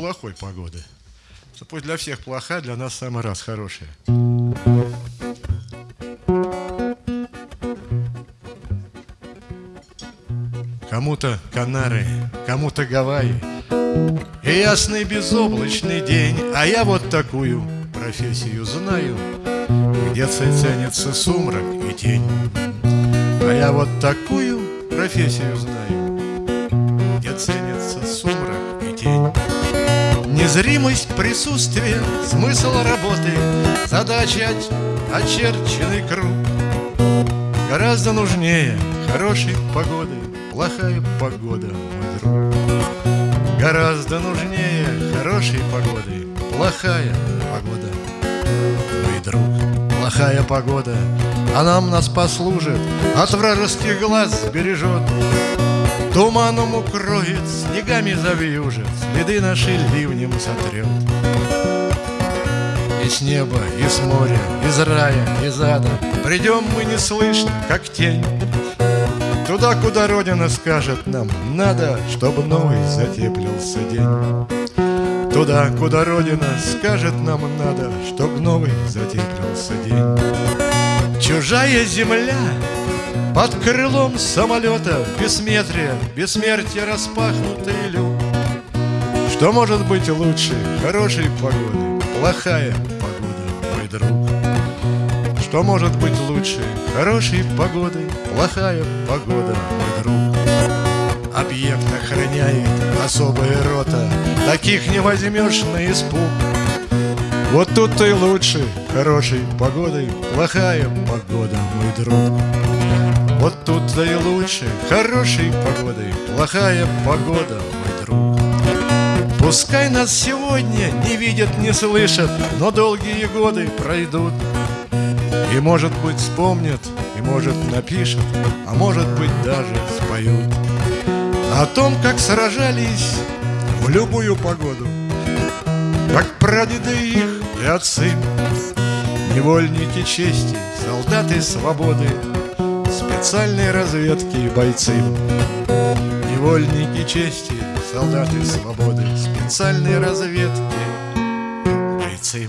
плохой погоды. Пусть для всех плохая, для нас самый раз хорошая. Кому-то Канары, кому-то Гавайи И ясный безоблачный день А я вот такую профессию знаю Где ценится сумрак и тень А я вот такую профессию знаю Где ценится сумрак Незримость присутствия, смысл работы Задача очерченный круг. Гораздо нужнее хорошей погоды Плохая погода, мой друг. Гораздо нужнее хорошей погоды Плохая погода, мой друг. Плохая погода, а нам нас послужит От вражеских глаз бережет Туманом укроет, снегами завьюжит Следы наши ливнем сотрет. И с неба, и с моря, из рая, из ада Придем мы неслышно, как тень. Туда, куда Родина скажет нам Надо, чтобы новый затеплился день Туда, куда Родина скажет нам надо Чтоб новый затеплился день Чужая земля под крылом самолета Бессметрие, бессмертие распахнутый люк. Что может быть лучше хорошей погоды Плохая погода, мой друг? Что может быть лучше хорошей погоды Плохая погода, мой друг? Объект охраняет особая рота Таких не возьмешь на испуг вот тут-то и лучше хорошей погодой Плохая погода, мой друг. Вот тут-то и лучше хорошей погодой Плохая погода, мой друг. Пускай нас сегодня не видят, не слышат Но долгие годы пройдут. И, может быть, вспомнят, и, может, напишут А может быть, даже споют. О том, как сражались в любую погоду Как прадеды их и отцы Невольники чести, солдаты свободы специальной разведки и бойцы. Невольники чести, солдаты свободы Специальной разведки бойцы